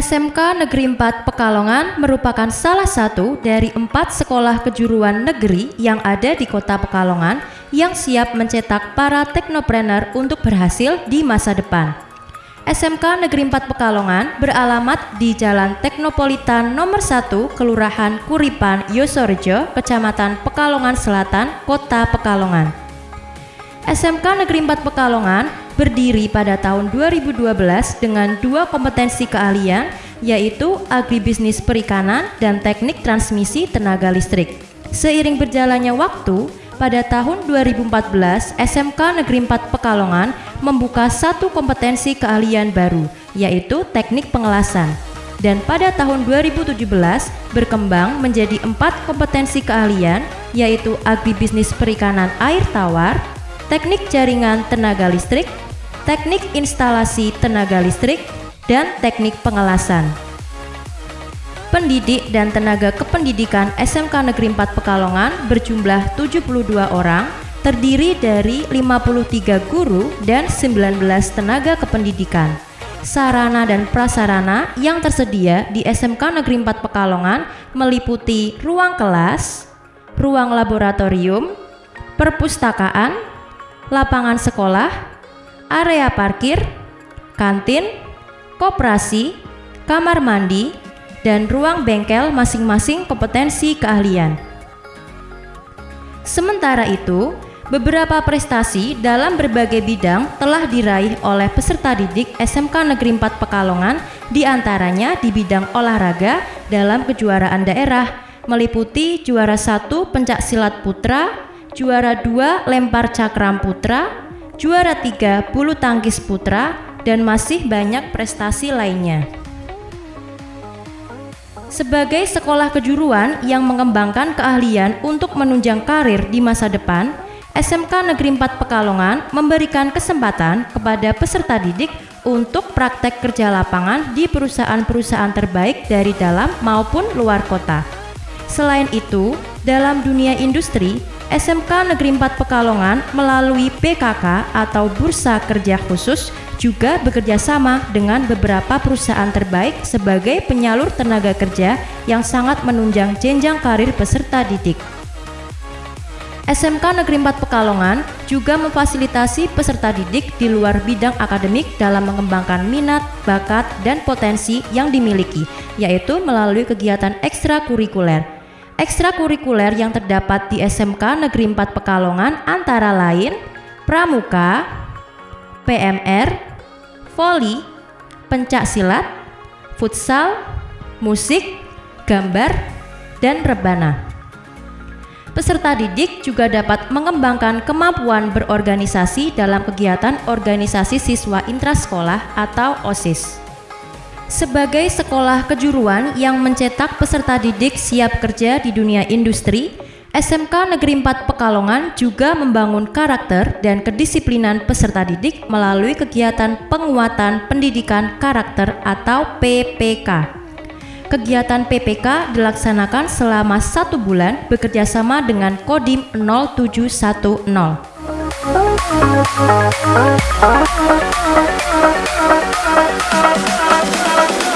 SMK Negeri 4 Pekalongan merupakan salah satu dari empat sekolah kejuruan negeri yang ada di kota Pekalongan yang siap mencetak para teknopreneur untuk berhasil di masa depan. SMK Negeri 4 Pekalongan beralamat di Jalan Teknopolitan nomor 1, Kelurahan Kuripan, Yosorejo, Kecamatan Pekalongan Selatan, Kota Pekalongan. SMK Negeri 4 Pekalongan berdiri pada tahun 2012 dengan dua kompetensi keahlian yaitu agribisnis perikanan dan teknik transmisi tenaga listrik. Seiring berjalannya waktu, pada tahun 2014 SMK Negeri 4 Pekalongan membuka satu kompetensi keahlian baru yaitu teknik pengelasan. Dan pada tahun 2017 berkembang menjadi empat kompetensi keahlian yaitu agribisnis perikanan air tawar, teknik jaringan tenaga listrik, teknik instalasi tenaga listrik, dan teknik pengelasan. Pendidik dan tenaga kependidikan SMK Negeri 4 Pekalongan berjumlah 72 orang, terdiri dari 53 guru dan 19 tenaga kependidikan. Sarana dan prasarana yang tersedia di SMK Negeri 4 Pekalongan meliputi ruang kelas, ruang laboratorium, perpustakaan, lapangan sekolah, area parkir, kantin, koperasi, kamar mandi, dan ruang bengkel masing-masing kompetensi keahlian. Sementara itu, beberapa prestasi dalam berbagai bidang telah diraih oleh peserta didik SMK Negeri 4 Pekalongan di antaranya di bidang olahraga dalam kejuaraan daerah meliputi juara satu pencak silat putra, juara dua lempar cakram putra, juara tiga bulu tangkis putra, dan masih banyak prestasi lainnya. Sebagai sekolah kejuruan yang mengembangkan keahlian untuk menunjang karir di masa depan, SMK Negeri 4 Pekalongan memberikan kesempatan kepada peserta didik untuk praktek kerja lapangan di perusahaan-perusahaan terbaik dari dalam maupun luar kota. Selain itu, dalam dunia industri, SMK Negeri 4 Pekalongan melalui PKK atau Bursa Kerja Khusus juga bekerja sama dengan beberapa perusahaan terbaik sebagai penyalur tenaga kerja yang sangat menunjang jenjang karir peserta didik. SMK Negeri 4 Pekalongan juga memfasilitasi peserta didik di luar bidang akademik dalam mengembangkan minat, bakat, dan potensi yang dimiliki, yaitu melalui kegiatan ekstrakurikuler ekstrakurikuler yang terdapat di SMK Negeri 4 Pekalongan antara lain Pramuka, PMR, Voli, Pencak Silat, Futsal, Musik, Gambar, dan Rebana. Peserta didik juga dapat mengembangkan kemampuan berorganisasi dalam kegiatan organisasi siswa intrasekolah atau OSIS. Sebagai sekolah kejuruan yang mencetak peserta didik siap kerja di dunia industri, SMK Negeri 4 Pekalongan juga membangun karakter dan kedisiplinan peserta didik melalui kegiatan penguatan pendidikan karakter atau PPK. Kegiatan PPK dilaksanakan selama satu bulan bekerjasama dengan Kodim 0710. Thank you.